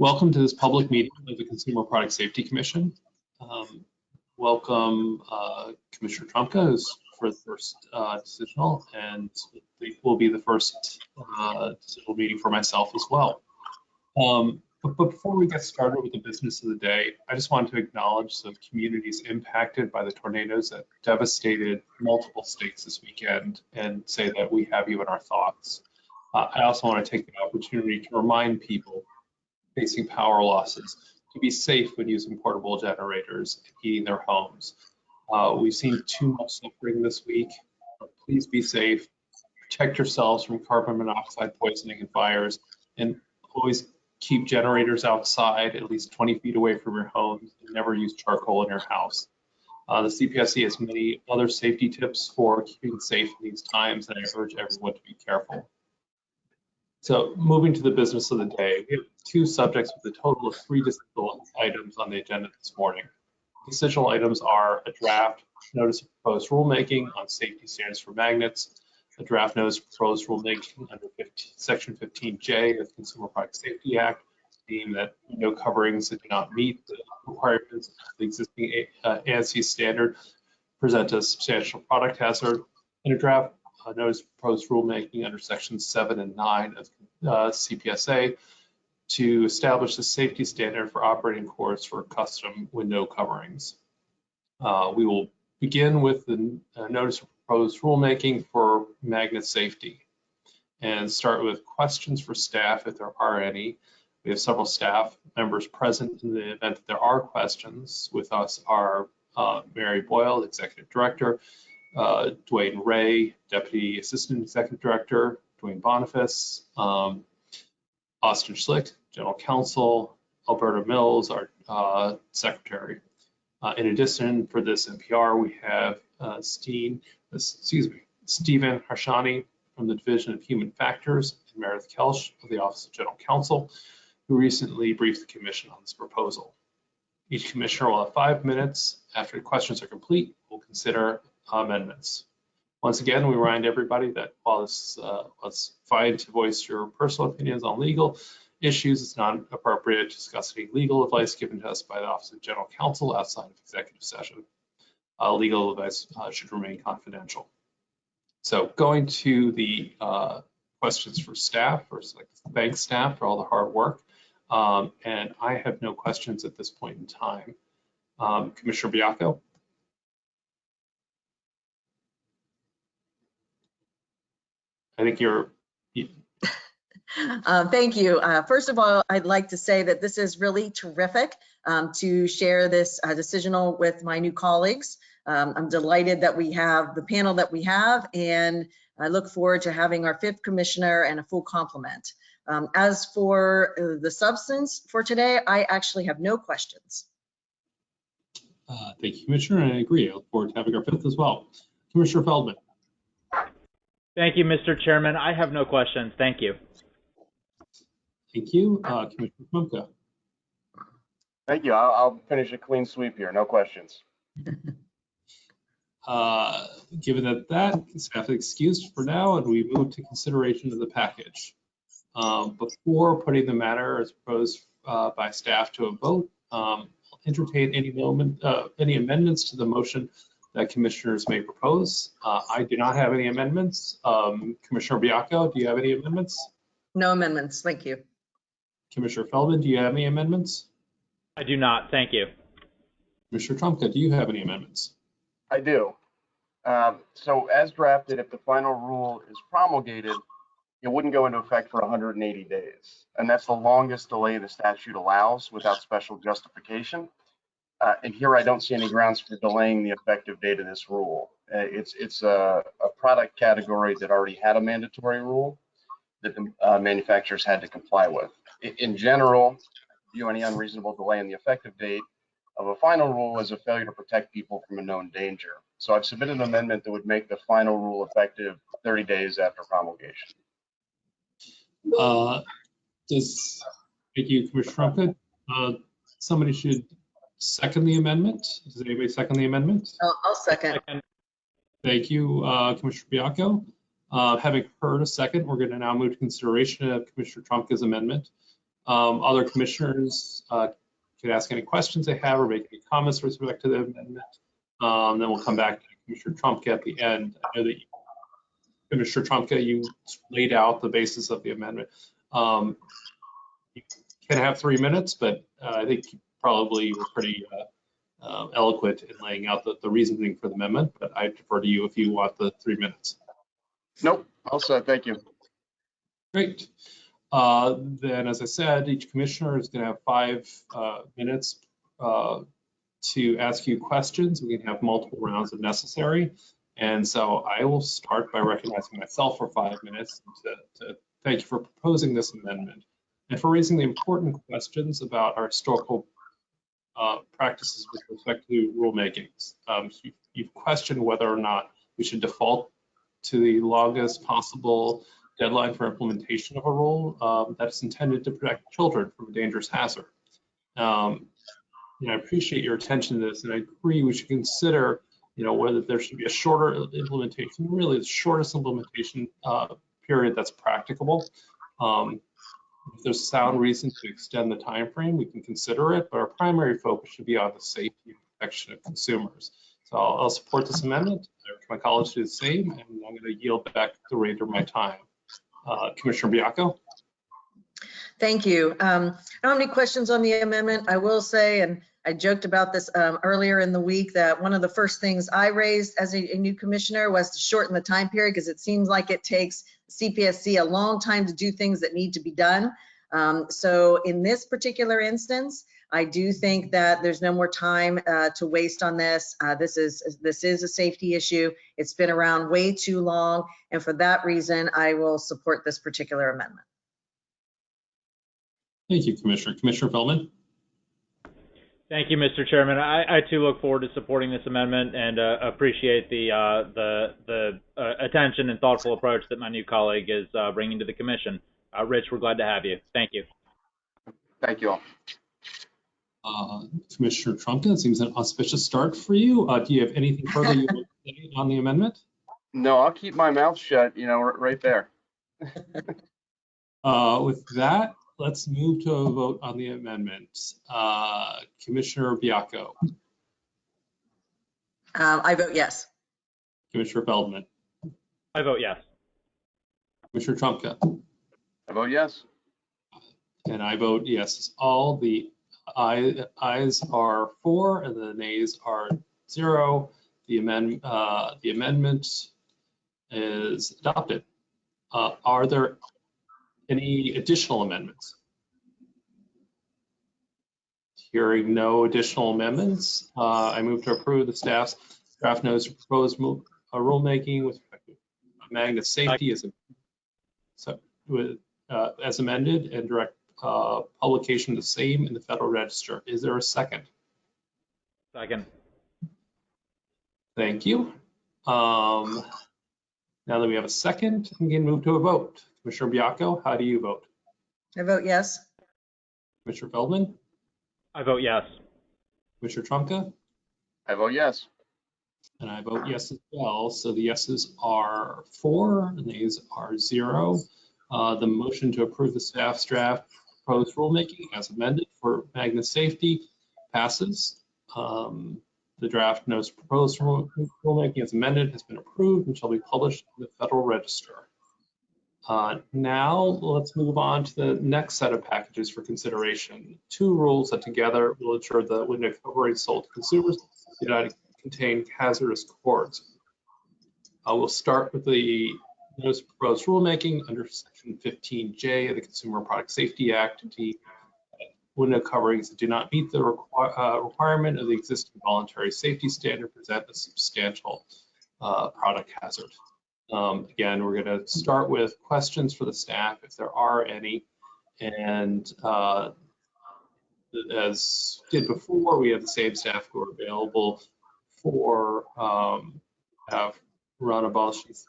Welcome to this public meeting of the Consumer Product Safety Commission. Um, welcome uh, Commissioner Trumka, who's for the first uh, decisional, and it will be the first uh, decisional meeting for myself as well. Um, but, but before we get started with the business of the day, I just want to acknowledge the communities impacted by the tornadoes that devastated multiple states this weekend and say that we have you in our thoughts. Uh, I also want to take the opportunity to remind people facing power losses to be safe when using portable generators and heating their homes. Uh, we've seen too much suffering this week. Please be safe. Protect yourselves from carbon monoxide poisoning and fires, and always keep generators outside at least 20 feet away from your homes and never use charcoal in your house. Uh, the CPSC has many other safety tips for keeping safe in these times, and I urge everyone to be careful. So moving to the business of the day, we have two subjects with a total of three decisional items on the agenda this morning. Decisional items are a draft notice of proposed rulemaking on safety standards for magnets, a draft notice of proposed rulemaking under 15, Section 15J of the Consumer Product Safety Act, deeming that no coverings that do not meet the requirements of the existing uh, ANSI standard present a substantial product hazard, and a draft uh, notice proposed rulemaking under Section 7 and 9 of uh, CPSA to establish a safety standard for operating cords for custom window coverings. Uh, we will begin with the uh, notice of proposed rulemaking for magnet safety and start with questions for staff if there are any. We have several staff members present in the event that there are questions. With us are uh, Mary Boyle, Executive Director, uh, DeWane Ray, Deputy Assistant Executive Director, Duane Boniface, um, Austin Schlick, General Counsel, Alberta Mills, our uh, Secretary. Uh, in addition, for this NPR, we have uh, Steen, excuse me, Stephen Harshani from the Division of Human Factors and Meredith Kelch of the Office of General Counsel, who recently briefed the Commission on this proposal. Each commissioner will have five minutes. After the questions are complete, we'll consider amendments. Once again, we remind everybody that while it's, uh, it's fine to voice your personal opinions on legal issues, it's not appropriate to discuss any legal advice given to us by the Office of General Counsel outside of executive session. Uh, legal advice uh, should remain confidential. So going to the uh, questions for staff, or like thank staff for all the hard work. Um, and I have no questions at this point in time. Um, Commissioner Baiocco. I think you're. You... Uh, thank you. Uh, first of all, I'd like to say that this is really terrific um, to share this uh, decisional with my new colleagues. Um, I'm delighted that we have the panel that we have, and I look forward to having our fifth commissioner and a full complement. Um, as for uh, the substance for today, I actually have no questions. Uh, thank you, Commissioner, I agree. I look forward to having our fifth as well. Commissioner Feldman. Thank you, Mr. Chairman. I have no questions. Thank you. Thank you. Uh, Commissioner Trumka. Thank you. I'll, I'll, finish a clean sweep here. No questions. Uh, given that that staff is excused for now, and we move to consideration of the package. Um, before putting the matter as proposed uh, by staff to a vote, um, I'll entertain any moment, uh, any amendments to the motion that commissioners may propose. Uh, I do not have any amendments. Um, Commissioner Baiocco, do you have any amendments? No amendments, thank you. Commissioner Feldman, do you have any amendments? I do not, thank you. Commissioner Trumka, do you have any amendments? I do. Um, so as drafted, if the final rule is promulgated, it wouldn't go into effect for 180 days. And that's the longest delay the statute allows without special justification. Uh, and here I don't see any grounds for delaying the effective date of this rule. Uh, it's it's a, a, product category that already had a mandatory rule that the uh, manufacturers had to comply with. In, in general, view any unreasonable delay in the effective date of a final rule as a failure to protect people from a known danger. So I've submitted an amendment that would make the final rule effective 30 days after promulgation. Uh, does, thank you, Commissioner Trumka. Uh, somebody should second the amendment? Does anybody second the amendment? I'll, I'll second. Thank you, uh, Commissioner Baiocco. Uh, having heard a second, we're going to now move to consideration of Commissioner Trumka's amendment. Um, Other commissioners uh, can ask any questions they have or make any comments with respect to the amendment. Um, Then we'll come back to Commissioner Trumka at the end. I know that you- Commissioner Trumka, you laid out the basis of the amendment. Um, You can have three minutes, but uh, I think you probably were pretty uh, uh, eloquent in laying out the, the reasoning for the amendment, but I defer to you if you want the three minutes. Nope, all set, thank you. Great. Uh, Then, as I said, each commissioner is going to have five uh, minutes uh, to ask you questions. We can have multiple rounds if necessary. And so I will start by recognizing myself for five minutes to, to thank you for proposing this amendment and for raising the important questions about our historical uh, practices with respect to rulemakings. Um, you- You've questioned whether or not we should default to the longest possible deadline for implementation of a rule um, that's intended to protect children from a dangerous hazard. Um, know, I appreciate your attention to this, and I agree we should consider, you know, whether there should be a shorter implementation, really the shortest implementation uh, period that's practicable. Um, if there's a sound reason to extend the time frame, we can consider it, but our primary focus should be on the safety and protection of consumers. So I'll, I'll support this amendment. My colleagues do the same, and I'm going to yield back the remainder of my time. Uh, Commissioner Baiocco? Thank you. Um, I don't have any questions on the amendment. I will say, and I joked about this um, earlier in the week, that one of the first things I raised as a, a new commissioner was to shorten the time period because it seems like it takes CPSC a long time to do things that need to be done. Um, so in this particular instance, I do think that there's no more time uh, to waste on this. Uh, this is this is a safety issue. It's been around way too long, and for that reason, I will support this particular amendment. Thank you, Commissioner. Commissioner Feldman? Thank you, Mr. Chairman. I, I too look forward to supporting this amendment and uh, appreciate the uh, the the uh, attention and thoughtful approach that my new colleague is uh, bringing to the commission. Uh, Rich, we're glad to have you. Thank you. Thank you all. Uh, Commissioner Trumka, it seems an auspicious start for you. Uh, Do you have anything further you want to say on the amendment? No, I'll keep my mouth shut, you know, right there. Uh, With that, let's move to a vote on the amendment. Uh, Commissioner Baiocco, Um, I vote yes. Commissioner Feldman, I vote yes. Commissioner Trumka, I vote yes. and I vote yes. All the aye- ayes are four and the nays are zero. The amend, uh, the amendment is adopted. Uh, Are there any additional amendments? Hearing no additional amendments, uh, I move to approve the staff's draft notice of proposed mo- uh, rulemaking with respect to magnet safety as a, so, with, uh, as amended and direct uh, publication the same in the Federal Register. Is there a second? Second. Thank you. Um, Now that we have a second, we can move to a vote. Commissioner Baiocco, how do you vote? I vote yes. Commissioner Feldman, I vote yes. Commissioner Trumka, I vote yes. and I vote yes as well. So the yeses are four, and the nays are zero. Uh, The motion to approve the staff's draft proposed rulemaking as amended for magnet safety passes. Um, The draft notice proposed rule- rulemaking as amended has been approved and shall be published in the Federal Register. Uh, Now, let's move on to the next set of packages for consideration. Two rules that together will ensure the window covering sold to consumers do not contain hazardous cords. Uh, We'll start with the notice proposed rulemaking under section 15J of the Consumer Product Safety Act. Window coverings that do not meet the require- uh, requirement of the existing voluntary safety standard present a substantial uh, product hazard. Um, Again, we're going to start with questions for the staff, if there are any. And uh, as did before, we have the same staff who are available for um, have Rana Balci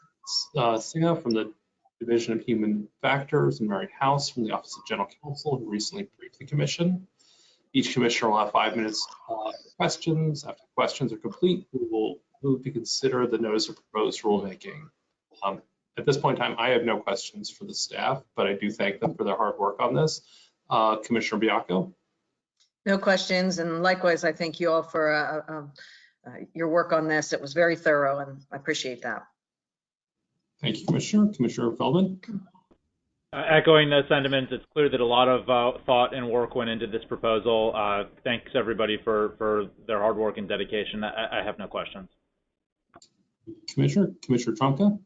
uh, Sinha from the Division of Human Factors and Mary House from the Office of General Counsel who recently briefed the commission. Each commissioner will have five minutes for questions. After questions are complete, we will move to consider the notice of proposed rulemaking. Um, At this point in time, I have no questions for the staff, but I do thank them for their hard work on this. Uh, Commissioner Baiocco, No questions, and likewise, I thank you all for uh, uh, uh, your work on this. It was very thorough, and I appreciate that. Thank you, Commissioner. Commissioner Feldman, Uh, echoing those sentiments, it's clear that a lot of uh, thought and work went into this proposal. Uh, thanks everybody for, for their hard work and dedication. I, I have no questions. Commissioner, Commissioner Trumka,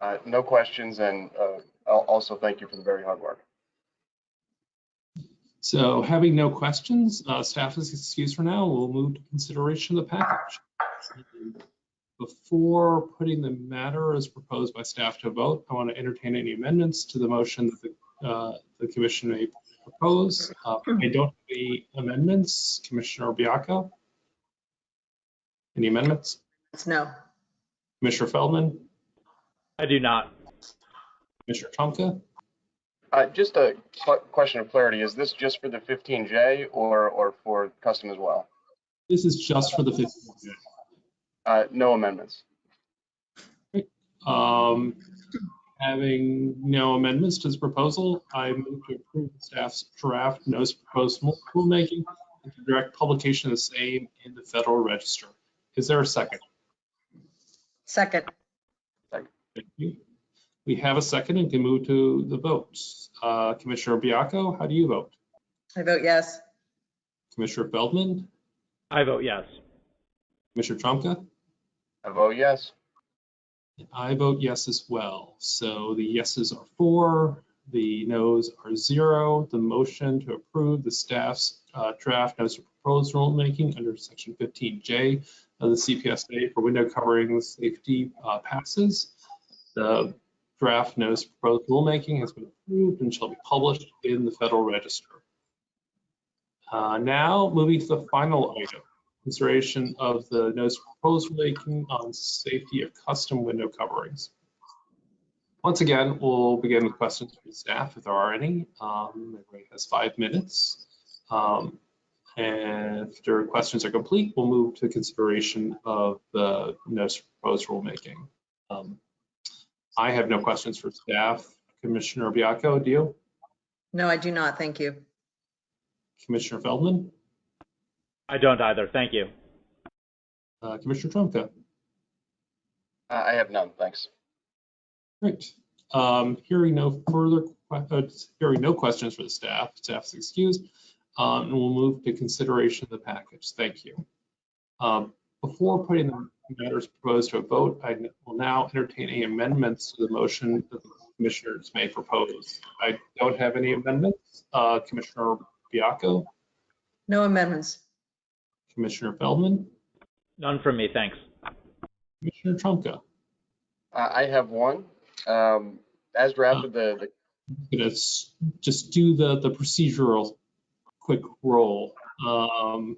Uh, no questions, and uh, also thank you for the very hard work. So having no questions, uh, staff is excused for now. We'll move to consideration of the package. Before putting the matter as proposed by staff to a vote, I want to entertain any amendments to the motion that the, uh, the commission may propose. Uh, I don't have any amendments. Commissioner Baiocco? Any amendments? No. Commissioner Feldman? I do not. Commissioner Trumka? Uh, Just a question of clarity, is this just for the 15J or, or for custom as well? This is just for the 15th. Uh, No amendments. Um, having no amendments to this proposal, I move to approve the staff's draft notice of proposed rulemaking and to direct publication of the same in the Federal Register. Is there a second? Second, Thank you. We have a second and can move to the votes. Uh, Commissioner Baiocco, how do you vote? I vote yes. Commissioner Feldman, I vote yes. Commissioner Trumka? I vote yes. I vote yes as well. So the yeses are four, the noes are zero. The motion to approve the staff's uh, draft notice of proposed rulemaking under section 15J of the CPSA for window covering safety uh, passes. The draft notice of proposed rulemaking has been approved and shall be published in the Federal Register. Uh, Now, moving to the final item consideration of the notice of proposed rulemaking on safety of custom window coverings. Once again, we'll begin with questions from staff if there are any. Um, Everybody has five minutes. Um, And after questions are complete, we'll move to consideration of the notice of proposed rulemaking. Um, I have no questions for staff. Commissioner Baiocco, do you? No, I do not. Thank you. Commissioner Feldman? I don't either. Thank you. Uh, Commissioner Trumka? Uh, I have none, thanks. Great. Um, Hearing no further, uh, hearing no questions for the staff, staff's excused. Um, And we'll move to consideration of the package. Thank you. Um, Before putting the matters proposed to a vote, I will now entertain any amendments to the motion that the commissioners may propose. I don't have any amendments. Uh, Commissioner Baiocco, No amendments. Commissioner Feldman, None from me. Thanks. Uh, Commissioner Trumka. I have one. Um, As drafted, the, the gonna just do the, the procedural quick roll. Um,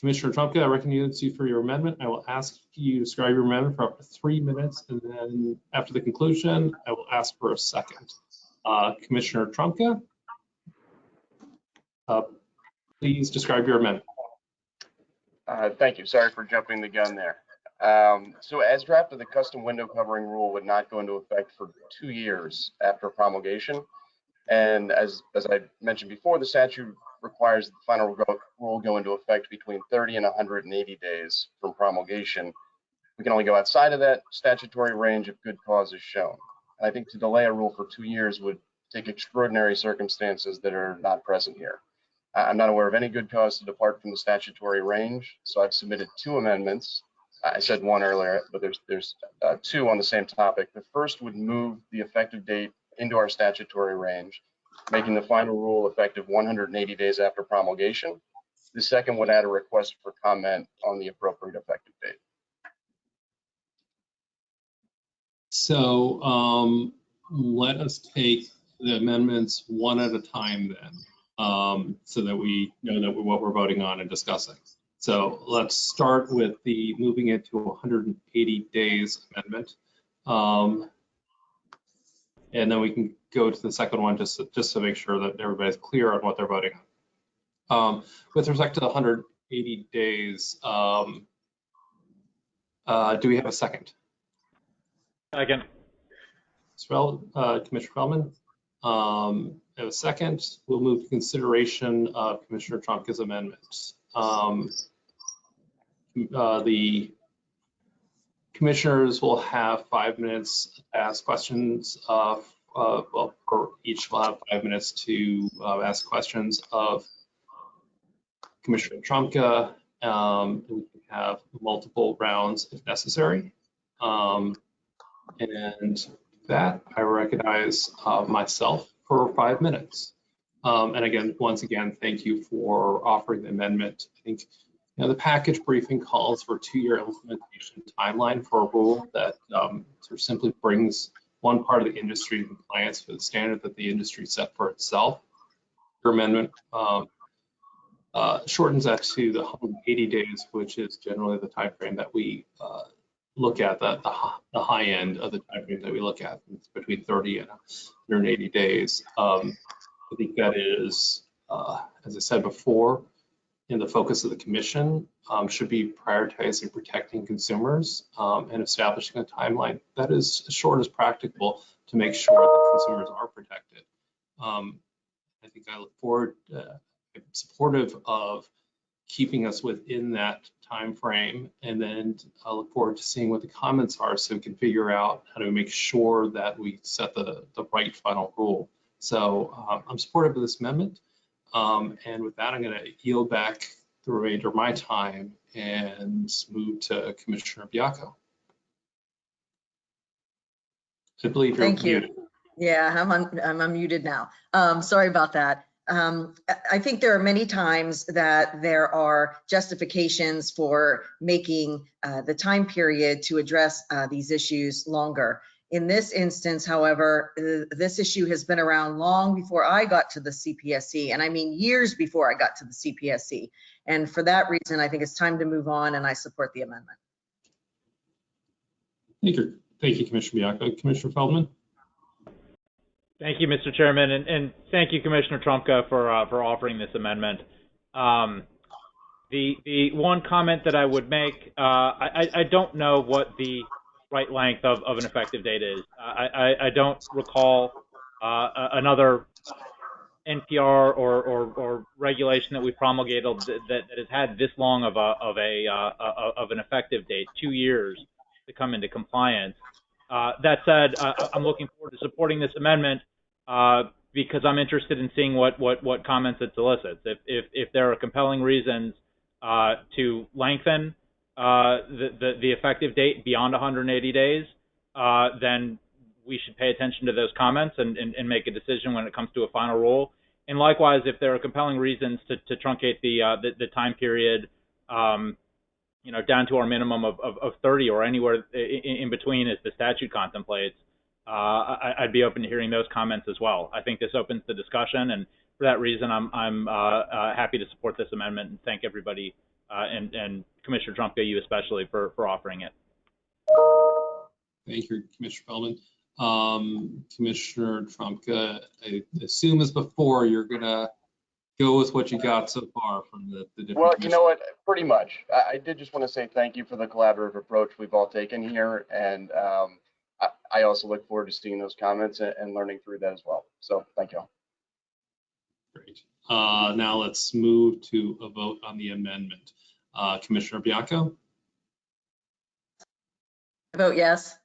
Commissioner Trumka, I recognize you for your amendment. I will ask you to describe your amendment for up to three minutes, and then after the conclusion, I will ask for a second. Uh, Commissioner Trumka? uh, Please describe your amendment. Uh, Thank you. Sorry for jumping the gun there. Um, So as drafted, the custom window covering rule would not go into effect for two years after promulgation. And as, as I mentioned before, the statute requires the final rule go into effect between 30 and 180 days from promulgation. We can only go outside of that statutory range if good cause is shown. And I think to delay a rule for two years would take extraordinary circumstances that are not present here. I'm not aware of any good cause to depart from the statutory range, so I've submitted two amendments. I said one earlier, but there's, there's uh, two on the same topic. The first would move the effective date into our statutory range, making the final rule effective 180 days after promulgation. The second would add a request for comment on the appropriate effective date. So um, let us take the amendments one at a time then, um, so that we know that what we're voting on and discussing. So let's start with the moving it to 180 days amendment. Um, And then we can go to the second one just, to- just to make sure that everybody's clear on what they're voting on. Um, With respect to the 180 days, um, uh, do we have a second? Second. Uh, Commissioner Feldman. Um, a second. We'll move to consideration of Commissioner Trumka's amendments. Um, uh, The commissioners will have five minutes to ask questions of, uh, well, each will have five minutes to uh, ask questions of Commissioner Trumka. Um, We can have multiple rounds if necessary. Um, And that, I recognize uh, myself for five minutes. Um, And again, once again, thank you for offering the amendment. I think, you know, the package briefing calls for a two-year implementation timeline for a rule that um, sort of simply brings one part of the industry in compliance with the standard that the industry set for itself. Your amendment um, uh, shortens that to the 180 days, which is generally the timeframe that we uh, look at, the, the, the high end of the timeframe that we look at, it's between 30 and 180 days. Um, I think that is, uh, as I said before, in the focus of the commission um, should be prioritizing protecting consumers um, and establishing a timeline that is as short as practicable to make sure that consumers are protected. Um, I think I look forward, uh, supportive of keeping us within that time frame, and then I look forward to seeing what the comments are so we can figure out how to make sure that we set the, the right final rule. So um, I'm supportive of this amendment. Um, and with that, I'm going to yield back the remainder of my time and move to Commissioner Baiocco. I believe you're Thank you. Yeah, I'm un- I'm unmuted now. Um, sorry about that. Um, I- think there are many times that there are justifications for making uh, the time period to address uh, these issues longer. In this instance, however, uh, this issue has been around long before I got to the CPSC, and I mean years before I got to the CPSC. And for that reason, I think it's time to move on, and I support the amendment. Thank you. Thank you, Commissioner Baiocco. Commissioner Feldman? Thank you, Mr. Chairman, and, and thank you, Commissioner Trumka, for uh, for offering this amendment. Um, the the one comment that I would make, uh, I, I don't know what the right length of, of an effective date is. I, I, I don't recall uh, another NPR or, or, or regulation that we promulgated that, that has had this long of a of a uh, of an effective date, two years to come into compliance. Uh, that said, uh, I'm looking forward to supporting this amendment uh, because I'm interested in seeing what, what, what comments it solicits. If, if, if there are compelling reasons uh, to lengthen uh, the, the, the effective date beyond 180 days, uh, then we should pay attention to those comments and, and, and make a decision when it comes to a final rule. And likewise, if there are compelling reasons to, to truncate the, the, the time period, um, you know, down to our minimum of, of, of 30 or anywhere in, between as the statute contemplates, uh, I, I'd be open to hearing those comments as well. I think this opens the discussion, and for that reason, I'm, I'm uh, uh, happy to support this amendment and thank everybody, uh, and, and Commissioner Trumka, you especially, for, for offering it. Thank you, Commissioner Feldman. Um, Commissioner Trumka, I assume as before, you're gonna go with what you got so far from the, the different. Well, you know what, pretty much. I, I did just want to say thank you for the collaborative approach we've all taken here. And um, I, I also look forward to seeing those comments and, and learning through that as well. So thank you. all. Great. Uh, now let's move to a vote on the amendment. Uh, Commissioner Baiocco, I Vote yes.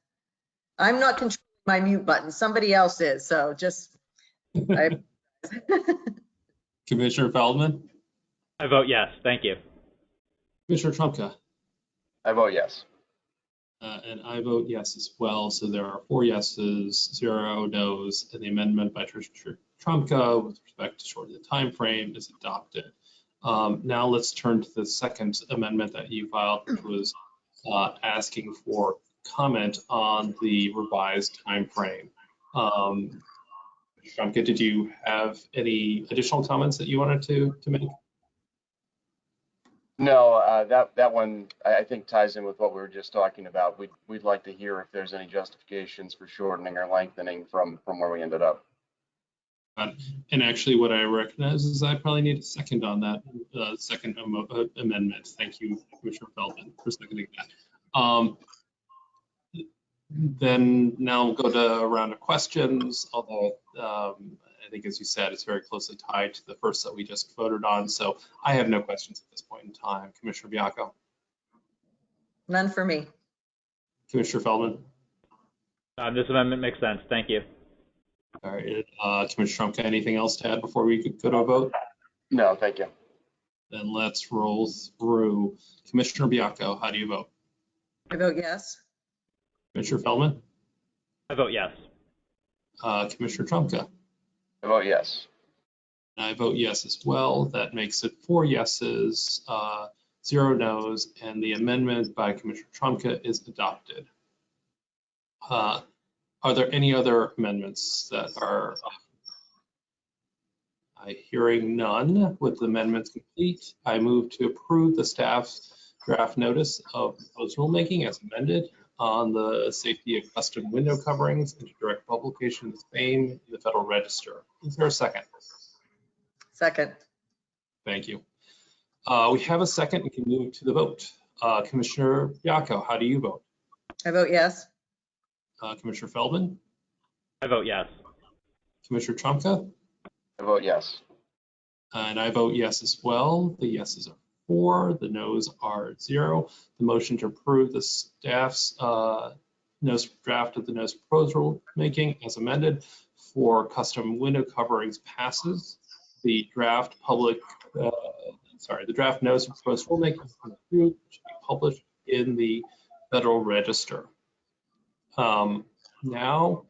I'm not controlling my mute button. Somebody else is, so just. I- Commissioner Feldman, I vote yes. Thank you. Commissioner Trumka, I vote yes. uh, and I vote yes as well. So there are four yeses, zero nos, and the amendment by Commissioner Trumka with respect to shortening the time frame is adopted. Um, now let's turn to the second amendment that you filed, which was uh, asking for comment on the revised timeframe. Um, Trumka, did you have any additional comments that you wanted to, to make? No, uh, that, that one, I, think ties in with what we were just talking about. We'd, we'd like to hear if there's any justifications for shortening or lengthening from, from where we ended up. And actually, what I recognize is I probably need a second on that, uh, second uh, amendment. Thank you, Commissioner Feldman, for seconding that. Um, Then now we'll go to a round of questions, although um, I think, as you said, it's very closely tied to the first that we just voted on. So I have no questions at this point in time. Commissioner Baiocco, None for me. Commissioner Feldman, Um, this amendment makes sense. Thank you. all right, uh, Commissioner Trumka, anything else to add before we go to a vote? No, thank you. Then let's roll through. Commissioner Baiocco, how do you vote? I vote yes. Commissioner Feldman, I vote yes. uh, Commissioner Trumka, I vote yes. and I vote yes as well. That makes it four yeses, uh, zero nos, and the amendment by Commissioner Trumka is adopted. Uh, Are there any other amendments that are? I hearing none. With the amendments complete, I move to approve the staff's draft notice of proposed rulemaking as amended on the safety of custom window coverings and to direct publication of the same in the Federal Register. Is there a second? Second. Thank you. Uh, We have a second. We can move to the vote. Uh, Commissioner Baiocco, how do you vote? I vote yes. Uh, Commissioner Feldman, I vote yes. Commissioner Trumka, I vote yes. and I vote yes as well. The yeses are four, the nos are zero. The motion to approve the staff's uh, notice draft of the notice proposed rulemaking as amended for custom window coverings passes. The draft public, uh, sorry, the draft notice of proposed rulemaking been approved, should be published in the Federal Register. Um, Now,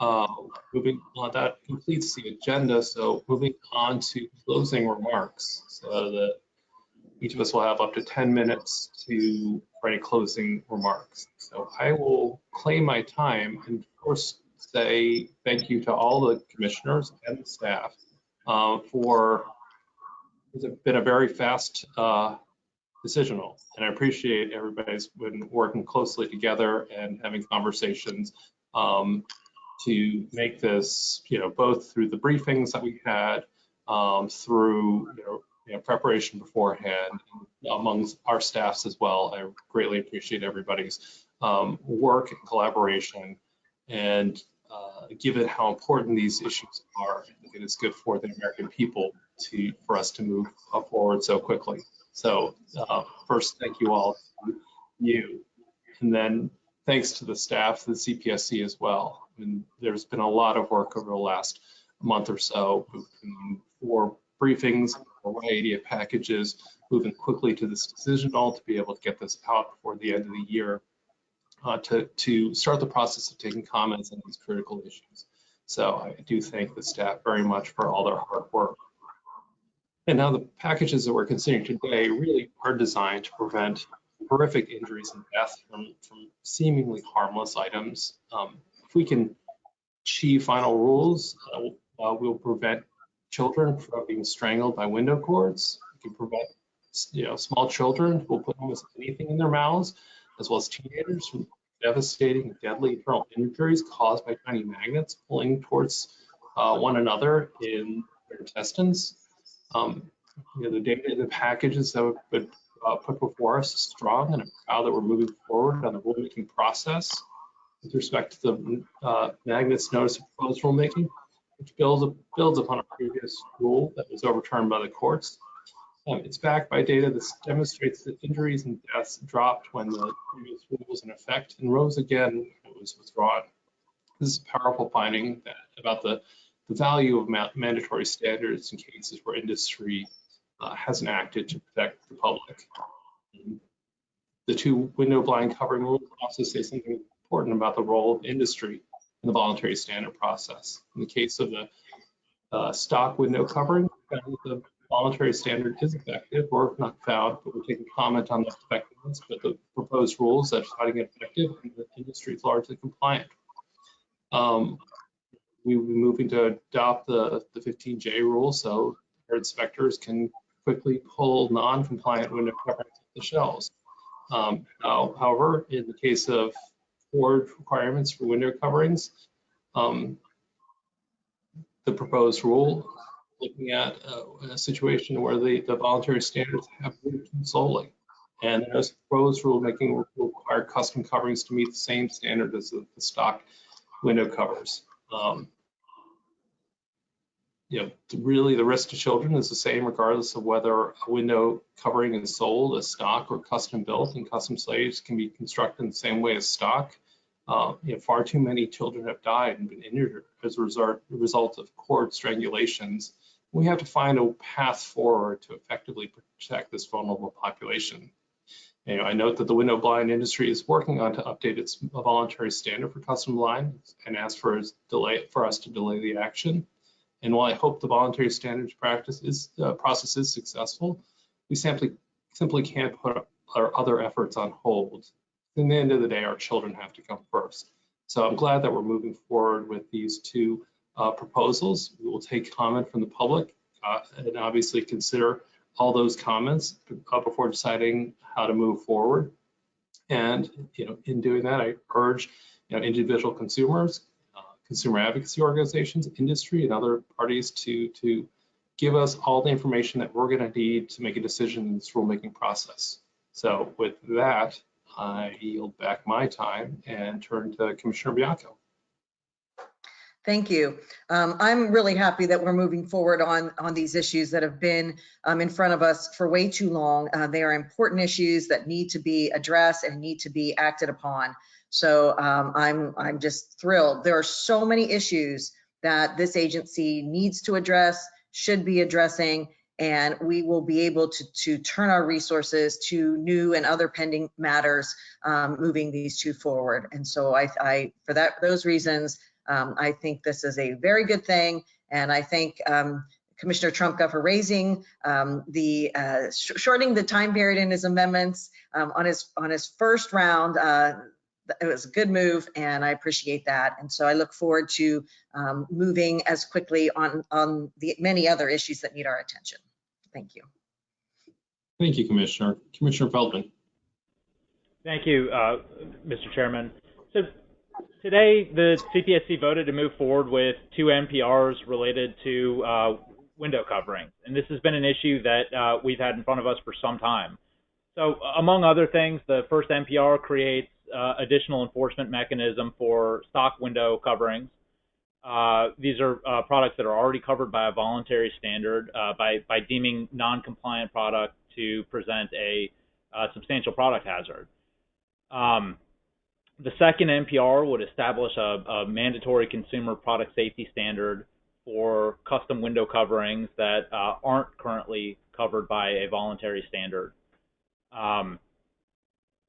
uh, moving on, that completes the agenda. So moving on to closing remarks. So that each of us will have up to 10 minutes to write closing remarks. So I will claim my time and first say thank you to all the commissioners and the staff uh, for, it's been a very fast uh, decisional. And I appreciate everybody's been working closely together and having conversations um, to make this, you know, both through the briefings that we had, um, through, you know, you know, preparation beforehand amongst our staffs as well. I greatly appreciate everybody's um, work and collaboration. And uh, given how important these issues are, it is good for the American people to, for us to move forward so quickly. So uh, first, thank you all, you. And then thanks to the staff, the CPSC as well. I mean, there's been a lot of work over the last month or so, for briefings, variety of packages, moving quickly to this decisional to be able to get this out before the end of the year, uh, to, to start the process of taking comments on these critical issues. So I do thank the staff very much for all their hard work. And now the packages that we're considering today really are designed to prevent horrific injuries and death from, from seemingly harmless items. Um, if we can achieve final rules, uh, uh, we'll prevent children from being strangled by window cords. We can prevent, you know, small children who will put almost anything in their mouths, as well as teenagers from devastating, deadly internal injuries caused by tiny magnets pulling towards uh, one another in their intestines. Um, you know, the data, the packages that have been uh, put before us is strong, and I'm proud that we're moving forward on the rulemaking process with respect to the uh, magnets notice of proposed rulemaking, which builds, builds upon a previous rule that was overturned by the courts. Um, it's backed by data that demonstrates that injuries and deaths dropped when the previous rule was in effect and rose again when it was withdrawn. This is a powerful finding that, about the, the value of ma mandatory standards in cases where industry uh, hasn't acted to protect the public. The two window blind covering rules also say something important about the role of industry in the voluntary standard process. In the case of the uh, stock no covering, the voluntary standard is effective or not found, but we're taking comment on the effectiveness, but the proposed rules that are finding it effective and the industry is largely compliant. Um, we will be moving to adopt the, the 15J rule so our inspectors can quickly pull non-compliant window coverings off the shelves. Um, now, however, in the case of Ford requirements for window coverings, um, the proposed rule looking at uh, a situation where the, the voluntary standards have moved solely. And the proposed rulemaking will require custom coverings to meet the same standard as the, the stock window covers. Um, you know, really the risk to children is the same regardless of whether a window covering is sold as stock or custom built and custom slaves can be constructed in the same way as stock. Uh, you know, far too many children have died and been injured as a result, result of cord strangulations. We have to find a path forward to effectively protect this vulnerable population. You know, I note that the window blind industry is working on to update its voluntary standard for custom blind and ask for delay for us to delay the action. And while I hope the voluntary standards practice is uh, process is successful, we simply simply can't put our other efforts on hold. In the end of the day, our children have to come first. So I'm glad that we're moving forward with these two uh, proposals. We will take comment from the public uh, and obviously consider all those comments uh, before deciding how to move forward. And you know, in doing that, I urge you know individual consumers, consumer advocacy organizations, industry, and other parties to, to give us all the information that we're going to need to make a decision in this rulemaking process. So with that, I yield back my time and turn to Commissioner Baiocco. Thank you. Um, I'm really happy that we're moving forward on, on these issues that have been um, in front of us for way too long. Uh, they are important issues that need to be addressed and need to be acted upon. So um, I'm, I'm just thrilled. There are so many issues that this agency needs to address, should be addressing, and we will be able to, to turn our resources to new and other pending matters um, moving these two forward. And so I, I for that those reasons, um, I think this is a very good thing. And I thank um, Commissioner Trumka for raising um, the uh, sh shortening the time period in his amendments um, on his on his first round. Uh, it was a good move and I appreciate that. And so I look forward to um, moving as quickly on, on the many other issues that need our attention. Thank you. Thank you, Commissioner. Commissioner Feldman. Thank you, uh, Mr. Chairman. So today the CPSC voted to move forward with two NPRs related to uh, window coverings. And this has been an issue that uh, we've had in front of us for some time. So among other things, the first NPR creates uh, additional enforcement mechanism for stock window coverings. Uh, these are uh, products that are already covered by a voluntary standard uh, by, by deeming non-compliant product to present a uh, substantial product hazard. Um, the second NPR would establish a, a, mandatory consumer product safety standard for custom window coverings that uh, aren't currently covered by a voluntary standard. Um,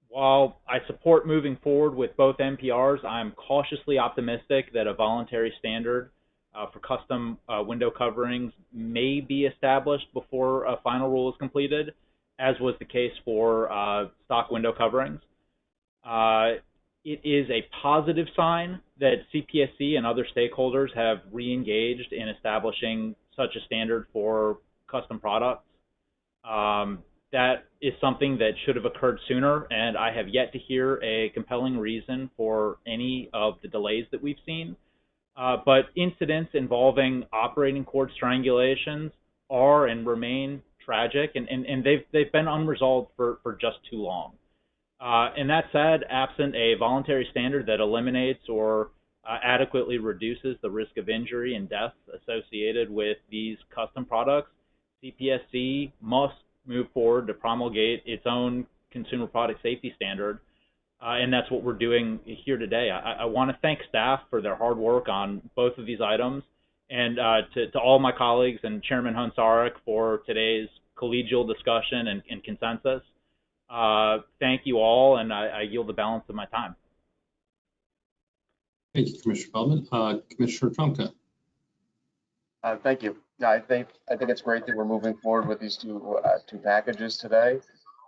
while I support moving forward with both NPRs, I'm cautiously optimistic that a voluntary standard uh, for custom uh, window coverings may be established before a final rule is completed, as was the case for uh, stock window coverings. It is a positive sign that CPSC and other stakeholders have re-engaged in establishing such a standard for custom products. Um, that is something that should have occurred sooner, and I have yet to hear a compelling reason for any of the delays that we've seen. Uh, but incidents involving operating cord strangulations are and remain tragic, and, and, and they've, they've been unresolved for, for just too long. Uh, and that said, absent a voluntary standard that eliminates or uh, adequately reduces the risk of injury and death associated with these custom products, CPSC must move forward to promulgate its own consumer product safety standard. Uh, and that's what we're doing here today. I, I want to thank staff for their hard work on both of these items, and uh, to, to, all my colleagues and Chairman Hoehn-Saric for today's collegial discussion and, and consensus. Uh, thank you all, and I, I, yield the balance of my time. Thank you, Commissioner Feldman. Uh, Commissioner Trumka. Uh, thank you. Yeah, I think I think it's great that we're moving forward with these two uh, two packages today.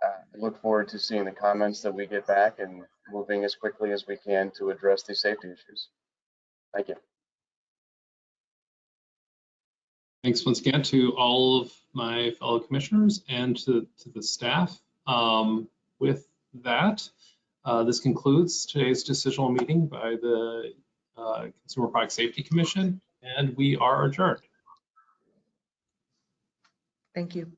Uh, I look forward to seeing the comments that we get back and moving as quickly as we can to address these safety issues. Thank you. Thanks once again to all of my fellow commissioners and to, to the staff. Um, with that, uh, this concludes today's decisional meeting by the uh, Consumer Product Safety Commission, and we are adjourned. Thank you.